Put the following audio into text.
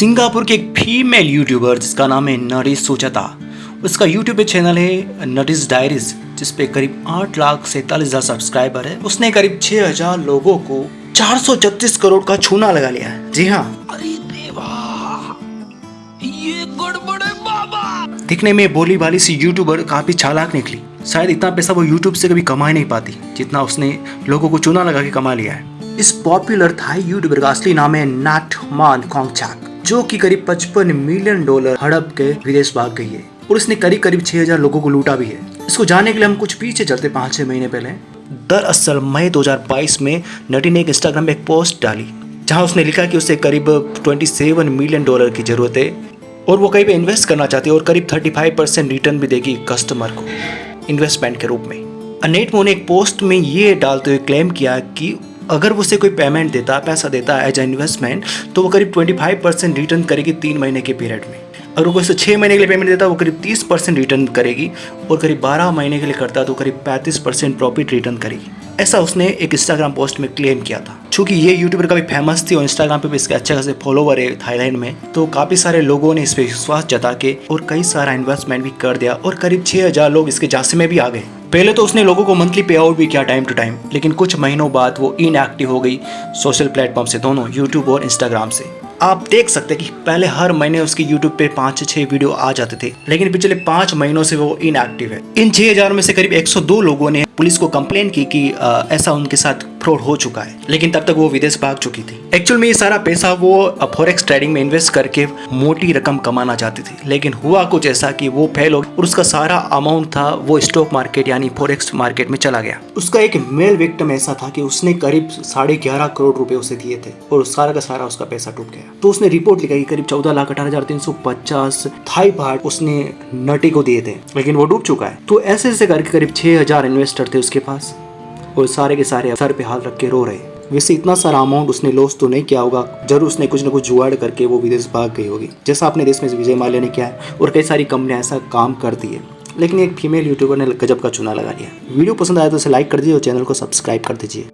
Singapore के एक female YouTuber जिसका नाम है नरिस सुजाता। उसका यूट्यूब पे चैनल है नरिस डायरीज जिस पे करीब आठ लाख सैतालीस हज़ार सब्सक्राइबर है। उसने करीब छह हज़ार लोगों को चार सौ छत्तीस करोड़ का छूना लगा लिया है। जी हाँ। अरे ये गड़बड़ बाबा। दिखने में बोली भाली सी यूट्यूबर काफ़ी चालाक निकली। शायद इतना पैसा वो यूट्यूब से कभी कमा ही नहीं पाती जितना उसने लोगों को चूना लगा के कमा लिया है। इस पॉपुलर थाई यूट्यूबर का असली नाम है नाट मान कोंगचाक जो कि करीब 55 मिलियन डॉलर हड़प के विदेश भाग गई है और उसने करीब करीब 6000 लोगों को लूटा भी है। इसको जानने के लिए हम कुछ पीछे चलते पाँच छह महीने पहले। दरअसल मई 2022 में नटी ने एक इंस्टाग्राम पे एक पोस्ट डाली, जहाँ उसने लिखा कि उसे करीब 27 मिलियन डॉलर की ज़रूरत है और वो कहीं पे इन्वेस्ट करना चाहती है और करीब 35 परसेंट रिटर्न भी देगी कस्टमर को इन्वेस्टमेंट के रूप में। अनेट मो ने एक पोस्ट में ये डालते हुए क्लेम किया कि अगर उसे कोई पेमेंट देता है पैसा देता है एज ए इन्वेस्टमेंट तो वो करीब 25 परसेंट रिटर्न करेगी तीन महीने के पीरियड में। अगर वो उसे छः महीने के लिए पेमेंट देता है वो करीब 30 परसेंट रिटर्न करेगी और करीब 12 महीने के लिए करता है तो करीब 35 परसेंट प्रॉफिट रिटर्न करेगी। ऐसा उसने एक इंस्टाग्राम पोस्ट में क्लेम किया था। चूँकि ये यूट्यूबर काफ़ी फ़ेमस थी और इंस्टाग्राम पे भी इसके अच्छे खासे फॉलोवर है थाईलैंड में तो काफ़ी सारे लोगों ने इस पे विश्वास जता के और कई सारा इन्वेस्टमेंट भी कर दिया और करीब 6000 लोग इसके जासे में भी आ गए। पहले तो उसने लोगों को मंथली पे आउट भी किया टाइम टू टाइम लेकिन कुछ महीनों बाद वो इनएक्टिव हो गई सोशल प्लेटफॉर्म से, दोनों यूट्यूब और इंस्टाग्राम से। आप देख सकते हैं कि पहले हर महीने उसके यूट्यूब पे पाँच से छह वीडियो आ जाते थे, लेकिन पिछले पाँच महीनों से वो इनएक्टिव है। इन छह हज़ार में से करीब 102 लोगों ने पुलिस को कंप्लेन की कि ऐसा उनके साथ फ्रॉड हो चुका है। लेकिन तब तक वो विदेश भाग चुकी थी। एक्चुअल में ये सारा पैसा वो फॉरेक्स ट्रेडिंग में इन्वेस्ट करके मोटी रकम कमाना चाहती थी। लेकिन हुआ कुछ ऐसा कि वो फेल हो और उसका सारा अमाउंट था वो स्टॉक मार्केट यानी फॉरेक्स मार्केट में चला गया। उसका एक मेल विक्टम ऐसा था कि उसने करीब साढ़े ग्यारह करोड़ रुपए उसे दिए थे और सारा का सारा उसका पैसा टूट गया। तो उसने रिपोर्ट लिखा कि करीब चौदह लाख अठारह हज़ार तीन सौ पचास उसने नटी को दिए थे, लेकिन वो डूब चुका है। तो ऐसे ऐसे करके करीब छह हज़ार इन्वेस्टर थे उसके पास। और सारे के सारे सर पे हाथ रख के रो रहे। वैसे इतना सारा अमाउंट उसने लॉस तो नहीं किया होगा, ज़रूर उसने कुछ ना कुछ जुगाड़ करके वो विदेश भाग गई होगी। जैसा अपने देश में विजय माल्या ने किया है, और कई सारी कंपनियाँ ऐसा काम करती है। लेकिन एक फीमेल यूट्यूबर ने गजब का चुना लगा लिया। वीडियो पसंद आया तो इसे लाइक कर दीजिए और चैनल को सब्सक्राइब कर दीजिए।